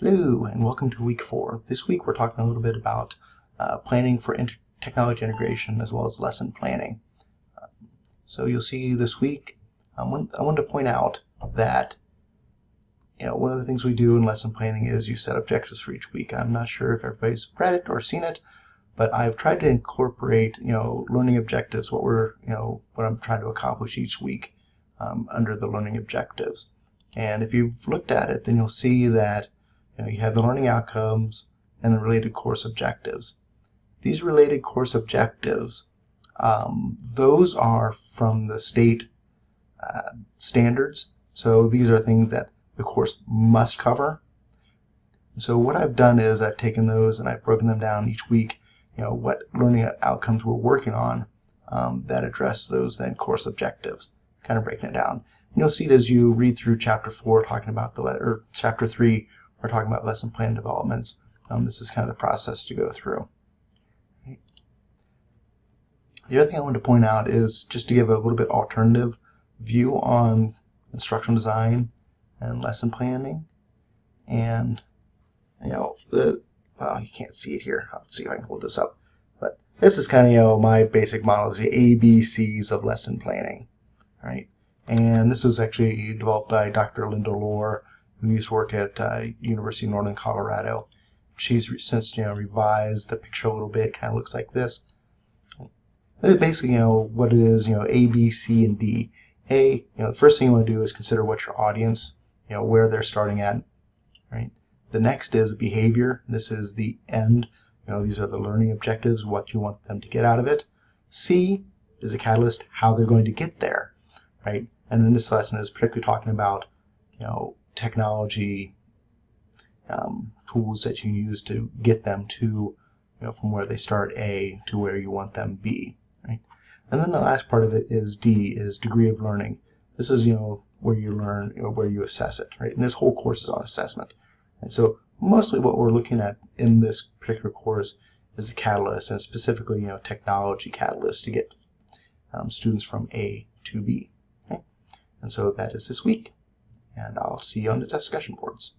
Hello, and welcome to week four. This week we're talking a little bit about uh, planning for technology integration as well as lesson planning. Uh, so you'll see this week, I want, I want to point out that you know one of the things we do in lesson planning is you set objectives for each week. I'm not sure if everybody's read it or seen it, but I've tried to incorporate you know learning objectives, what we're you know what I'm trying to accomplish each week um, under the learning objectives. And if you've looked at it, then you'll see that you, know, you have the learning outcomes and the related course objectives. These related course objectives, um, those are from the state uh, standards. So these are things that the course must cover. So what I've done is I've taken those and I've broken them down each week, you know, what learning outcomes we're working on um, that address those then course objectives, kind of breaking it down. And you'll see it as you read through chapter four, talking about the letter, or chapter three, we're talking about lesson plan developments. Um, this is kind of the process to go through. The other thing I want to point out is just to give a little bit alternative view on instructional design and lesson planning. And, you know, the, well, you can't see it here. I'll see if I can hold this up. But this is kind of, you know, my basic model is the ABCs of lesson planning, right? And this was actually developed by Dr. Linda Lohr who used to work at uh, University of Northern Colorado. She's since you know revised the picture a little bit. Kind of looks like this. Basically, you know what it is. You know, A, B, C, and D. A, you know, the first thing you want to do is consider what your audience, you know, where they're starting at, right? The next is behavior. This is the end. You know, these are the learning objectives, what you want them to get out of it. C is a catalyst, how they're going to get there, right? And then this lesson is particularly talking about, you know, technology um, tools that you use to get them to, you know, from where they start A to where you want them B. Right? And then the last part of it is D, is degree of learning. This is, you know, where you learn, you know, where you assess it, right? And this whole course is on assessment. And so mostly what we're looking at in this particular course is a catalyst, and specifically, you know, technology catalyst to get um, students from A to B. Okay? And so that is this week and I'll see you on the discussion boards.